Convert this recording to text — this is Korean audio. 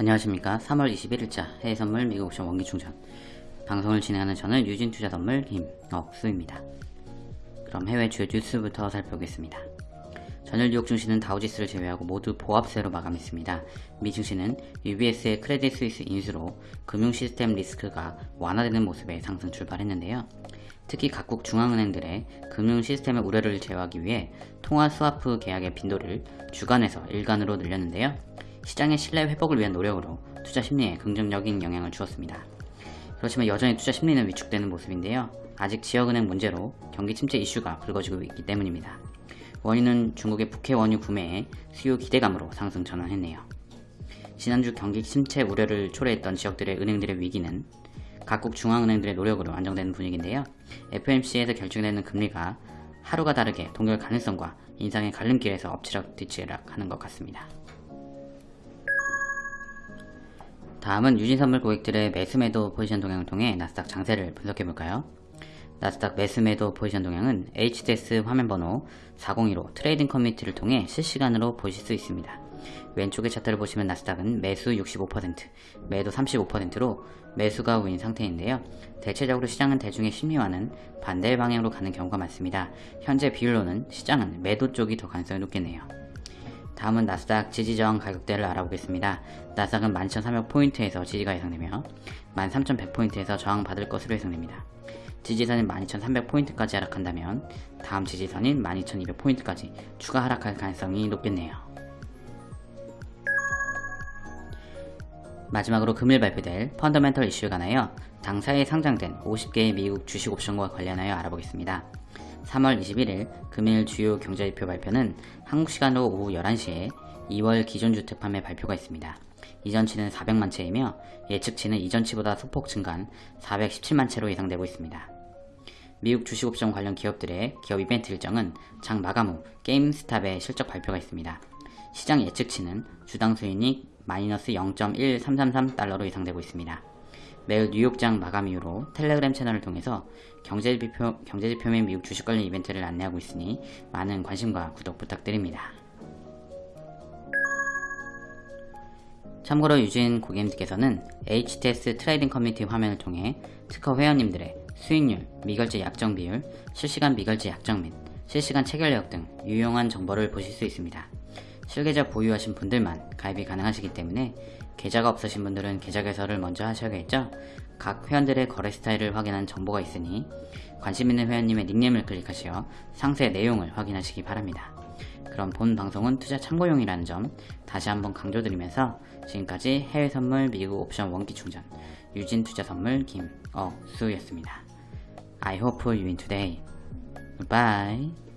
안녕하십니까 3월 21일자 해외선물 미국 옵션 원기충전 방송을 진행하는 저는 유진투자선물 김억수입니다 그럼 해외 주요 뉴스부터 살펴보겠습니다 전일 뉴욕 증시는 다우지수를 제외하고 모두 보합세로 마감했습니다. 미 증시는 UBS의 크레딧 스위스 인수로 금융 시스템 리스크가 완화되는 모습에 상승 출발했는데요. 특히 각국 중앙은행들이 금융 시스템의 우려를 제어하기 위해 통화 스와프 계약의 빈도를 주간에서 일간으로 늘렸는데요. 시장의 신뢰 회복을 위한 노력으로 투자 심리에 긍정적인 영향을 주었습니다. 그렇지만 여전히 투자 심리는 위축되는 모습인데요. 아직 지역은행 문제로 경기 침체 이슈가 불거지고 있기 때문입니다. 원인은 중국의 북해 원유 구매에 수요 기대감으로 상승 전환했네요. 지난주 경기 침체 우려를 초래했던 지역들의 은행들의 위기는 각국 중앙은행들의 노력으로 안정되는 분위기인데요. FOMC에서 결정되는 금리가 하루가 다르게 동결 가능성과 인상의 갈림길에서 엎치락 뒤치락 하는 것 같습니다. 다음은 유진선물 고객들의 매수매도 포지션 동향을 통해 나스닥 장세를 분석해볼까요? 나스닥 매수매도 포지션 동향은 HTS 화면 번호 402로 trading 커뮤니티를 통해 실시간으로 보실 수 있습니다. 왼쪽의 차트를 보시면 나스닥은 매수 65%, 매도 35%로 매수가 우위인 상태인데요. 대체적으로 시장은 대중의 심리와는 반대 방향으로 가는 경우가 많습니다. 현재 비율로는 시장은 매도 쪽이 더 가능성이 높겠네요. 다음은 나스닥 지지저항 가격대를 알아보겠습니다. 나스닥은 12,300포인트에서 지지가 예상되며 13,100포인트에서 저항받을 것으로 예상됩니다. 지지선인 12,300포인트까지 하락한다면 다음 지지선인 12,200포인트까지 추가 하락할 가능성이 높겠네요. 마지막으로 금일 발표될 펀더멘털 이슈에 관하여 당사에 상장된 50개의 미국 주식 옵션과 관련하여 알아보겠습니다. 3월 21일 금일 주요 경제지표 발표는 한국 시간으로 오후 11시에 2월 기존 주택 판매 발표가 있습니다. 이전치는 400만 채이며 예측치는 이전치보다 소폭 증가한 417만 채로 예상되고 있습니다. 미국 주식옵션 관련 기업들의 기업 이벤트 일정은 장 마감 후 게임스탑의 실적 발표가 있습니다. 시장 예측치는 주당 수익이 마이너스 0.1333달러로 예상되고 있습니다. 매일 뉴욕장 마감 이후로 텔레그램 채널을 통해서 경제지표, 경제지표 및 미국 주식 관련 이벤트를 안내하고 있으니 많은 관심과 구독 부탁드립니다. 참고로 유진 고객님께서는 HTS trading 커뮤니티 화면을 통해 특허 회원님들의 수익률, 미결제 약정 비율, 실시간 미결제 약정 및 실시간 체결 내역 등 유용한 정보를 보실 수 있습니다. 실계좌 보유하신 분들만 가입이 가능하시기 때문에 계좌가 없으신 분들은 계좌 개설을 먼저 하셔야겠죠? 각 회원들의 거래 스타일을 확인한 정보가 있으니 관심 있는 회원님의 닉네임을 클릭하시어 상세 내용을 확인하시기 바랍니다. 그럼 본 방송은 투자 참고용이라는 점 다시 한번 강조드리면서 지금까지 해외 선물 미국 옵션 원기 충전 유진 투자 선물 김어수였습니다. I hope you win today. Bye.